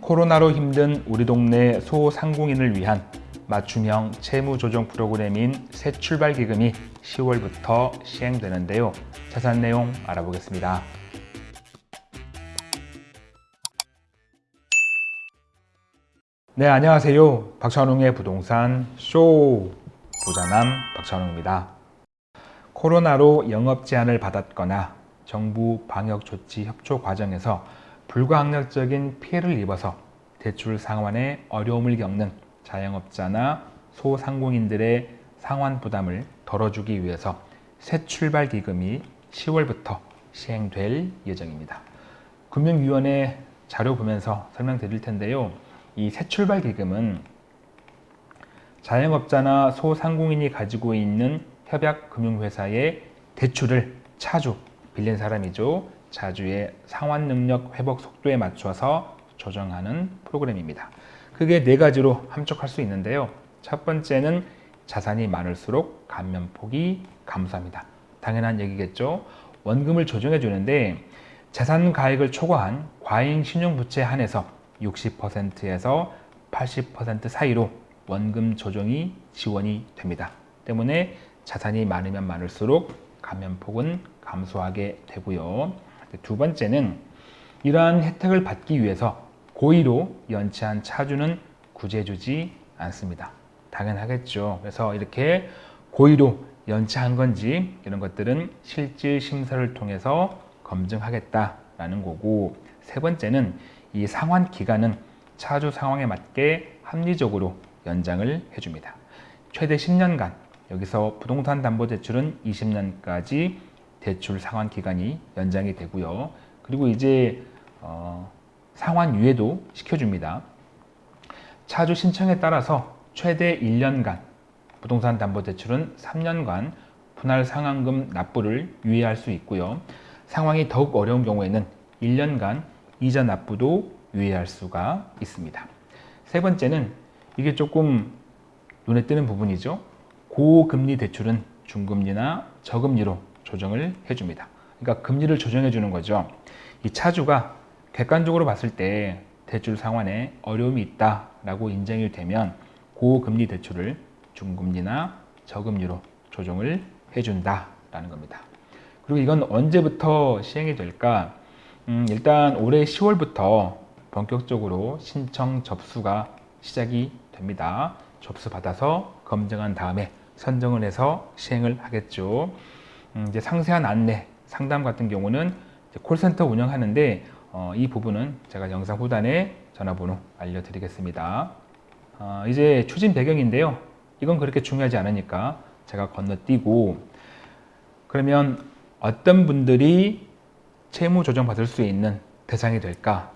코로나로 힘든 우리 동네 소상공인을 위한 맞춤형 채무조정 프로그램인 새 출발기금이 10월부터 시행되는데요. 자세한 내용 알아보겠습니다. 네, 안녕하세요. 박찬웅의 부동산 쇼 부자남 박찬웅입니다. 코로나로 영업 제한을 받았거나 정부 방역 조치 협조 과정에서 불가항력적인 피해를 입어서 대출 상환에 어려움을 겪는 자영업자나 소상공인들의 상환 부담을 덜어주기 위해서 새 출발 기금이 10월부터 시행될 예정입니다. 금융위원회 자료 보면서 설명드릴 텐데요. 이 새 출발 기금은 자영업자나 소상공인이 가지고 있는 협약금융회사의 대출을 차주 빌린 사람이죠. 자주의 상환 능력 회복 속도에 맞춰서 조정하는 프로그램입니다. 크게 네 가지로 함축할 수 있는데요. 첫 번째는 자산이 많을수록 감면폭이 감소합니다. 당연한 얘기겠죠. 원금을 조정해 주는데 자산 가액을 초과한 과잉 신용부채에 한해서 60%에서 80% 사이로 원금 조정이 지원이 됩니다. 때문에 자산이 많으면 많을수록 감면폭은 감소하게 되고요. 두 번째는 이러한 혜택을 받기 위해서 고의로 연체한 차주는 구제주지 않습니다. 당연하겠죠. 그래서 이렇게 고의로 연체한 건지 이런 것들은 실질 심사를 통해서 검증하겠다라는 거고 세 번째는 이 상환 기간은 차주 상황에 맞게 합리적으로 연장을 해줍니다. 최대 10년간 여기서 부동산 담보대출은 20년까지 대출 상환 기간이 연장이 되고요. 그리고 이제 어, 상환 유예도 시켜줍니다. 차주 신청에 따라서 최대 1년간 부동산 담보대출은 3년간 분할 상환금 납부를 유예할 수 있고요. 상황이 더욱 어려운 경우에는 1년간 이자 납부도 유예할 수가 있습니다. 세 번째는 이게 조금 눈에 띄는 부분이죠. 고금리 대출은 중금리나 저금리로 조정을 해줍니다. 그러니까 금리를 조정해 주는 거죠. 이 차주가 객관적으로 봤을 때 대출 상환에 어려움이 있다라고 인정이 되면 고금리 대출을 중금리나 저금리로 조정을 해준다라는 겁니다. 그리고 이건 언제부터 시행이 될까? 음, 일단 올해 10월부터 본격적으로 신청 접수가 시작이 됩니다. 접수 받아서 검증한 다음에 선정을 해서 시행을 하겠죠. 음, 이제 상세한 안내, 상담 같은 경우는 콜센터 운영하는데 어, 이 부분은 제가 영상 후단에 전화번호 알려드리겠습니다. 어, 이제 추진 배경인데요. 이건 그렇게 중요하지 않으니까 제가 건너뛰고 그러면 어떤 분들이 채무 조정 받을 수 있는 대상이 될까?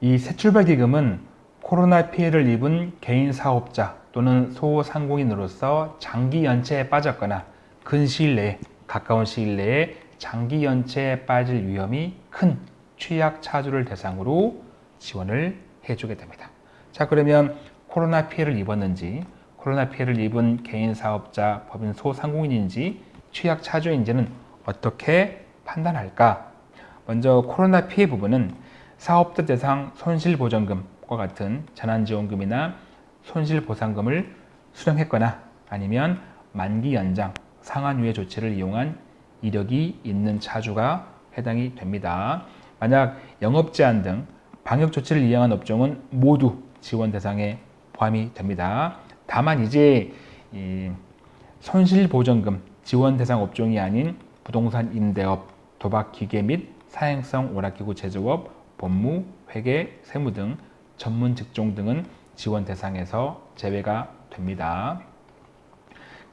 이 새 출발 기금은 코로나 피해를 입은 개인 사업자 또는 소상공인으로서 장기 연체에 빠졌거나 근 시일 내에 가까운 시일 내에 장기 연체에 빠질 위험이 큰 취약 차주를 대상으로 지원을 해주게 됩니다. 자 그러면 코로나 피해를 입었는지 코로나 피해를 입은 개인 사업자, 법인 소상공인인지 취약 차주인지는 어떻게 판단할까? 먼저 코로나 피해 부분은 사업자 대상 손실보전금과 같은 재난지원금이나 손실보상금을 수령했거나 아니면 만기 연장, 상환유예 조치를 이용한 이력이 있는 차주가 해당이 됩니다. 만약 영업 제한 등 방역 조치를 이용한 업종은 모두 지원 대상에 포함이 됩니다. 다만 이제 손실보전금 지원 대상 업종이 아닌 부동산 임대업, 도박기계 및 사행성 오락기구 제조업, 법무, 회계, 세무 등 전문 직종 등은 지원 대상에서 제외가 됩니다.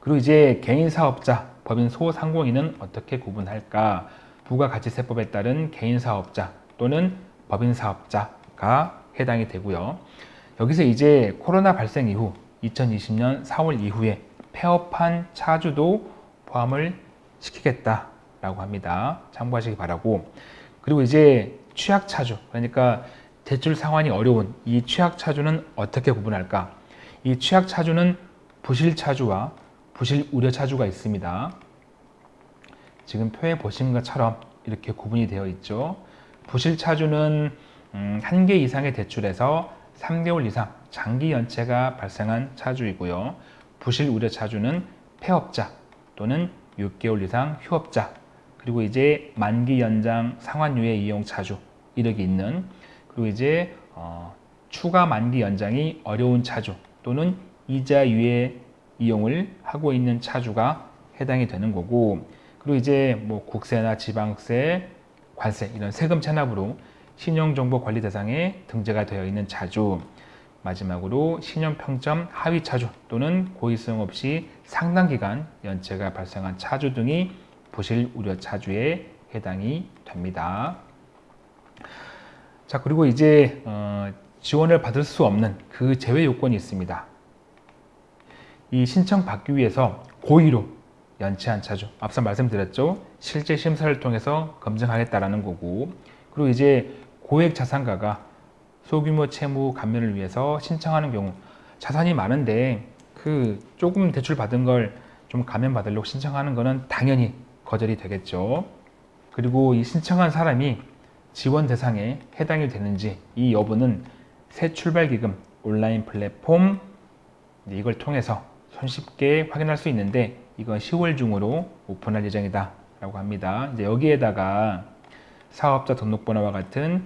그리고 이제 개인 사업자, 법인 소상공인은 어떻게 구분할까? 부가가치세법에 따른 개인 사업자 또는 법인 사업자가 해당이 되고요. 여기서 이제 코로나 발생 이후 2020년 4월 이후에 폐업한 차주도 포함을 시키겠다라고 합니다. 참고하시기 바라고. 그리고 이제 취약 차주, 그러니까 대출 상환이 어려운 이 취약 차주는 어떻게 구분할까? 이 취약 차주는 부실 차주와 부실 우려 차주가 있습니다. 지금 표에 보신 것처럼 이렇게 구분이 되어 있죠. 부실 차주는 음, 한개 이상의 대출에서 3개월 이상 장기 연체가 발생한 차주이고요. 부실 우려 차주는 폐업자 또는 6개월 이상 휴업자 그리고 이제 만기 연장 상환유예 이용 차주 이력이 있는 그리고 이제 어, 추가 만기 연장이 어려운 차주 또는 이자 유예 이용을 하고 있는 차주가 해당이 되는 거고 그리고 이제 뭐 국세나 지방세, 관세 이런 세금 체납으로 신용정보관리 대상에 등재가 되어 있는 차주 마지막으로 신용평점 하위 차주 또는 고의성 없이 상당 기간 연체가 발생한 차주 등이 부실 우려 차주에 해당이 됩니다. 자 그리고 이제 어, 지원을 받을 수 없는 그 제외 요건이 있습니다. 이 신청 받기 위해서 고의로 연체한 차주 앞서 말씀드렸죠. 실제 심사를 통해서 검증하겠다라는 거고. 그리고 이제 고액 자산가가 소규모 채무 감면을 위해서 신청하는 경우 자산이 많은데 그 조금 대출 받은 걸 좀 감면 받으려고 신청하는 거는 당연히 거절이 되겠죠. 그리고 이 신청한 사람이 지원 대상에 해당이 되는지 이 여부는 새 출발기금 온라인 플랫폼 이걸 통해서 손쉽게 확인할 수 있는데 이건 10월 중으로 오픈할 예정이다 라고 합니다. 이제 여기에다가 사업자 등록번호와 같은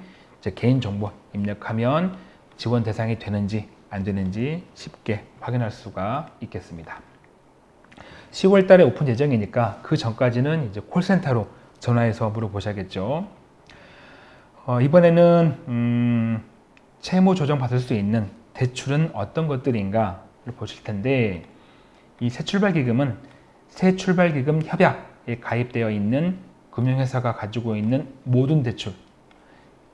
개인정보 입력하면 지원 대상이 되는지 안 되는지 쉽게 확인할 수가 있겠습니다. 10월 달에 오픈 예정이니까 그 전까지는 이제 콜센터로 전화해서 물어보셔야겠죠. 어, 이번에는 음, 채무 조정 받을 수 있는 대출은 어떤 것들인가 를 보실 텐데 이 새출발기금은 새출발기금 협약에 가입되어 있는 금융회사가 가지고 있는 모든 대출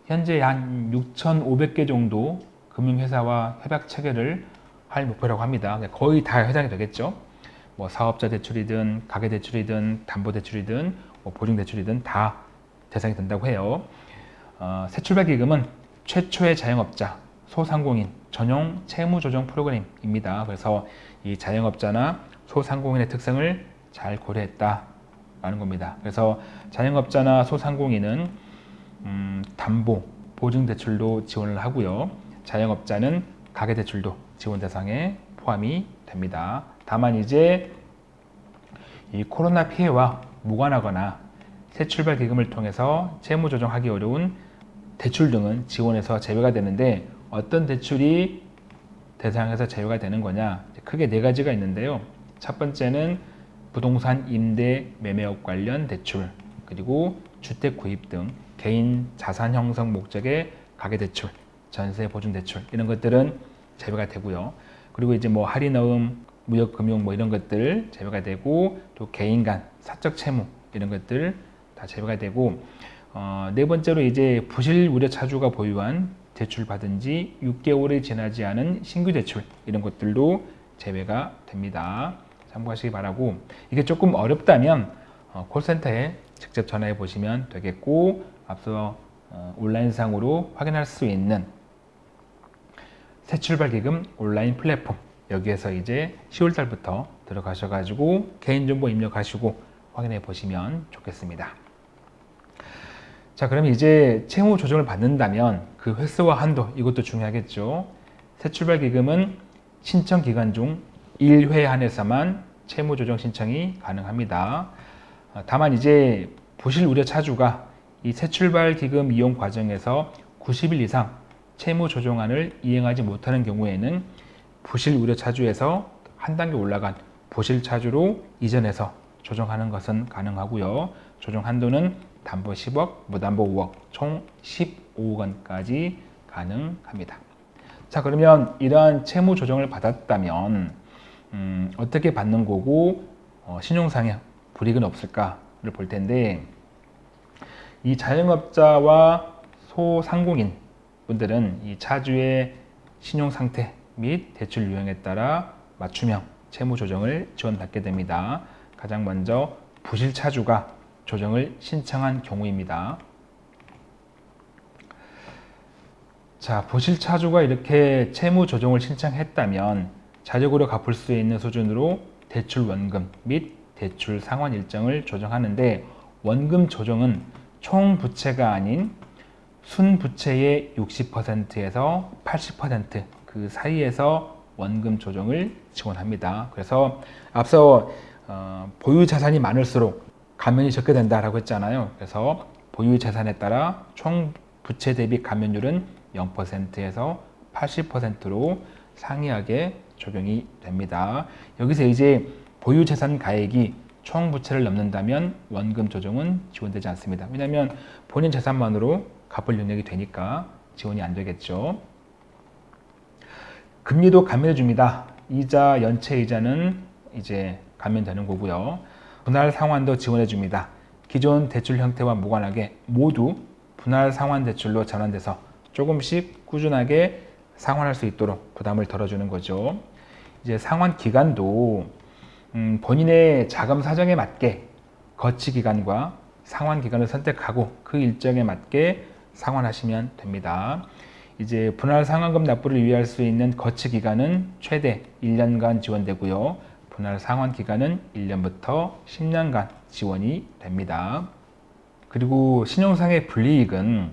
현재 한 6,500개 정도 금융회사와 협약 체결을 할 목표라고 합니다. 거의 다 해당이 되겠죠. 뭐 사업자 대출이든 가계 대출이든 담보 대출이든 뭐 보증 대출이든 다 대상이 된다고 해요. 어, 새출발 기금은 최초의 자영업자, 소상공인 전용 채무 조정 프로그램입니다. 그래서 이 자영업자나 소상공인의 특성을 잘 고려했다라는 겁니다. 그래서 자영업자나 소상공인은 음, 담보, 보증대출도 지원을 하고요. 자영업자는 가계대출도 지원 대상에 포함이 됩니다. 다만 이제 이 코로나 피해와 무관하거나 새 출발 기금을 통해서 채무 조정하기 어려운 대출 등은 지원에서 제외가 되는데 어떤 대출이 대상에서 제외가 되는 거냐? 크게 네 가지가 있는데요. 첫 번째는 부동산 임대 매매업 관련 대출 그리고 주택 구입 등 개인 자산 형성 목적의 가계 대출 전세 보증 대출 이런 것들은 제외가 되고요. 그리고 이제 뭐 할인어음 무역금융 뭐 이런 것들 제외가 되고 또 개인 간 사적 채무 이런 것들 다 제외가 되고 어, 네 번째로 이제 부실 우려 차주가 보유한 대출 받은 지 6개월이 지나지 않은 신규 대출 이런 것들도 제외가 됩니다. 참고하시기 바라고 이게 조금 어렵다면 어, 콜센터에 직접 전화해 보시면 되겠고 앞서 어, 온라인상으로 확인할 수 있는 새출발기금 온라인 플랫폼 여기에서 이제 10월달부터 들어가셔가지고 개인정보 입력하시고 확인해 보시면 좋겠습니다. 자 그럼 이제 채무 조정을 받는다면 그 횟수와 한도 이것도 중요하겠죠. 새 출발 기금은 신청 기간 중 1회 한해서만 채무 조정 신청이 가능합니다. 아, 다만 이제 부실 우려 차주가 이 새 출발 기금 이용 과정에서 90일 이상 채무 조정안을 이행하지 못하는 경우에는 부실 우려 차주에서 한 단계 올라간 부실 차주로 이전해서 조정하는 것은 가능하고요. 조정 한도는 담보 10억, 무담보 5억, 총 15억 원까지 가능합니다. 자 그러면 이러한 채무 조정을 받았다면 음, 어떻게 받는 거고 어, 신용상의 불이익은 없을까를 볼 텐데 이 자영업자와 소상공인 분들은 이 차주의 신용 상태 및 대출 유형에 따라 맞춤형 채무 조정을 지원받게 됩니다. 가장 먼저 부실 차주가 조정을 신청한 경우입니다. 자, 부실 차주가 이렇게 채무 조정을 신청했다면 자력으로 갚을 수 있는 수준으로 대출 원금 및 대출 상환 일정을 조정하는데 원금 조정은 총 부채가 아닌 순부채의 60%에서 80%그 사이에서 원금 조정을 지원합니다. 그래서 앞서 어, 보유 자산이 많을수록 감면이 적게 된다라고 했잖아요. 그래서 보유 자산에 따라 총 부채 대비 감면율은 0%에서 80%로 상이하게 적용이 됩니다. 여기서 이제 보유 재산 가액이 총 부채를 넘는다면 원금 조정은 지원되지 않습니다. 왜냐하면 본인 재산만으로 갚을 능력이 되니까 지원이 안 되겠죠. 금리도 감면해 줍니다. 이자, 연체 이자는 이제 감면되는 거고요. 분할 상환도 지원해 줍니다. 기존 대출 형태와 무관하게 모두 분할 상환 대출로 전환돼서 조금씩 꾸준하게 상환할 수 있도록 부담을 덜어주는 거죠. 이제 상환 기간도 음, 본인의 자금 사정에 맞게 거치 기간과 상환 기간을 선택하고 그 일정에 맞게 상환하시면 됩니다. 이제 분할 상환금 납부를 유의할 수 있는 거치 기간은 최대 1년간 지원되고요. 분할 상환 기간은 1년부터 10년간 지원이 됩니다. 그리고 신용상의 불이익은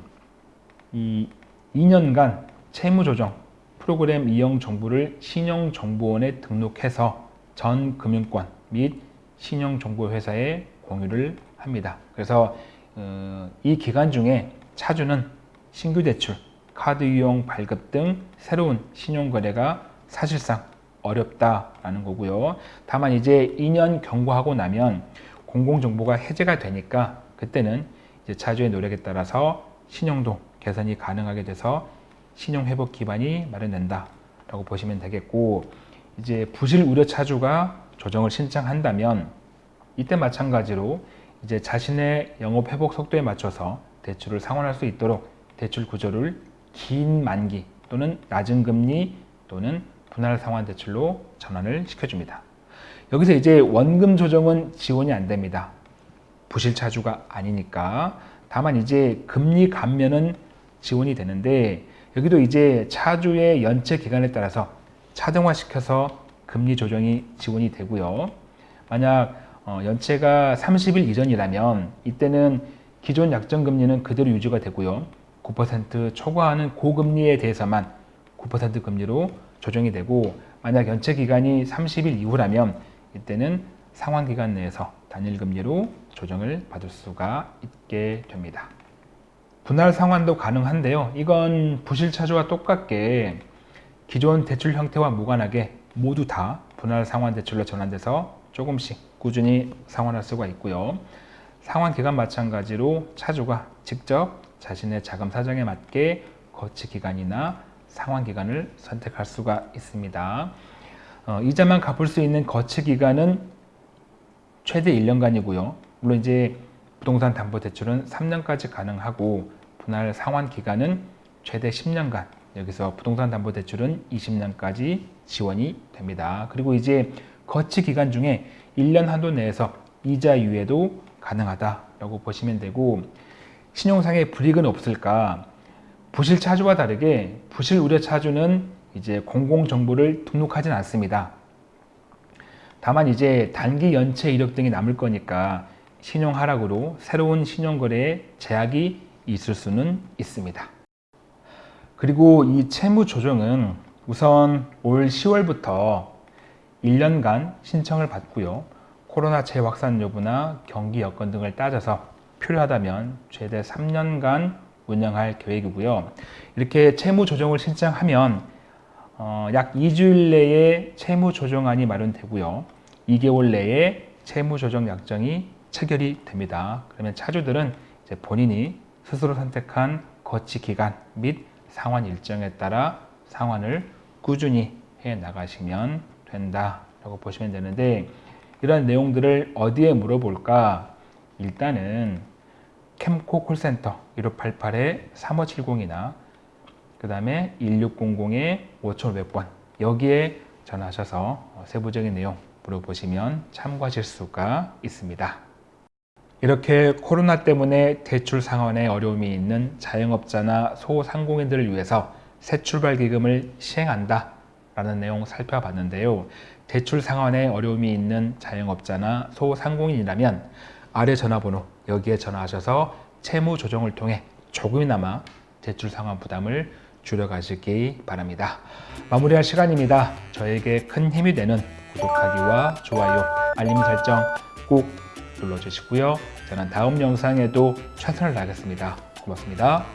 이 2년간 채무조정 프로그램 이용 정보를 신용정보원에 등록해서 전 금융권 및 신용정보회사에 공유를 합니다. 그래서 어, 이 기간 중에 차주는 신규 대출, 카드 이용 발급 등 새로운 신용거래가 사실상 어렵다라는 거고요. 다만 이제 2년 경과하고 나면 공공정보가 해제가 되니까 그때는 이제 차주의 노력에 따라서 신용도 개선이 가능하게 돼서 신용회복 기반이 마련된다 라고 보시면 되겠고 이제 부실 우려 차주가 조정을 신청한다면 이때 마찬가지로 이제 자신의 영업 회복 속도에 맞춰서 대출을 상환할 수 있도록 대출 구조를 긴 만기 또는 낮은 금리 또는 분할 상환 대출로 전환을 시켜줍니다. 여기서 이제 원금 조정은 지원이 안 됩니다. 부실 차주가 아니니까 다만 이제 금리 감면은 지원이 되는데 여기도 이제 차주의 연체 기간에 따라서 차등화시켜서 금리 조정이 지원이 되고요. 만약 어, 연체가 30일 이전이라면 이때는 기존 약정금리는 그대로 유지가 되고요. 9% 초과하는 고금리에 대해서만 9% 금리로 조정이 되고 만약 연체 기간이 30일 이후라면 이때는 상환 기간 내에서 단일 금리로 조정을 받을 수가 있게 됩니다. 분할 상환도 가능한데요. 이건 부실 차주와 똑같게 기존 대출 형태와 무관하게 모두 다 분할 상환 대출로 전환돼서 조금씩 꾸준히 상환할 수가 있고요. 상환 기간 마찬가지로 차주가 직접 자신의 자금 사정에 맞게 거치 기간이나 상환 기간을 선택할 수가 있습니다. 어, 이자만 갚을 수 있는 거치 기간은 최대 1년간이고요. 물론 이제 부동산 담보 대출은 3년까지 가능하고 분할 상환 기간은 최대 10년간 여기서 부동산 담보 대출은 20년까지 지원이 됩니다. 그리고 이제 거치 기간 중에 1년 한도 내에서 이자 유예도 가능하다라고 보시면 되고 신용상의 불이익은 없을까? 부실 차주와 다르게 부실 우려 차주는 이제 공공 정보를 등록하진 않습니다. 다만 이제 단기 연체 이력 등이 남을 거니까 신용 하락으로 새로운 신용 거래에 제약이 있을 수는 있습니다. 그리고 이 채무 조정은 우선 올 10월부터 1년간 신청을 받고요. 코로나 재확산 여부나 경기 여건 등을 따져서 필요하다면 최대 3년간 운영할 계획이고요. 이렇게 채무 조정을 신청하면 어, 약 2주일 내에 채무 조정안이 마련되고요. 2개월 내에 채무 조정 약정이 체결이 됩니다. 그러면 차주들은 본인이 스스로 선택한 거치 기간 및 상환 일정에 따라 상환을 꾸준히 해 나가시면 된다라고 보시면 되는데 이런 내용들을 어디에 물어볼까? 일단은 캠코 콜센터 1588에 3570이나 그 다음에 1600에 5500번 여기에 전화하셔서 세부적인 내용 물어보시면 참고하실 수가 있습니다. 이렇게 코로나 때문에 대출 상환에 어려움이 있는 자영업자나 소상공인들을 위해서 새 출발 기금을 시행한다 라는 내용 살펴봤는데요. 대출 상환에 어려움이 있는 자영업자나 소상공인이라면 아래 전화번호 여기에 전화하셔서 채무 조정을 통해 조금이나마 대출 상환 부담을 줄여가시기 바랍니다. 마무리할 시간입니다. 저에게 큰 힘이 되는 구독하기와 좋아요, 알림 설정 꼭 눌러주시고요. 저는 다음 영상에도 최선을 다하겠습니다. 고맙습니다.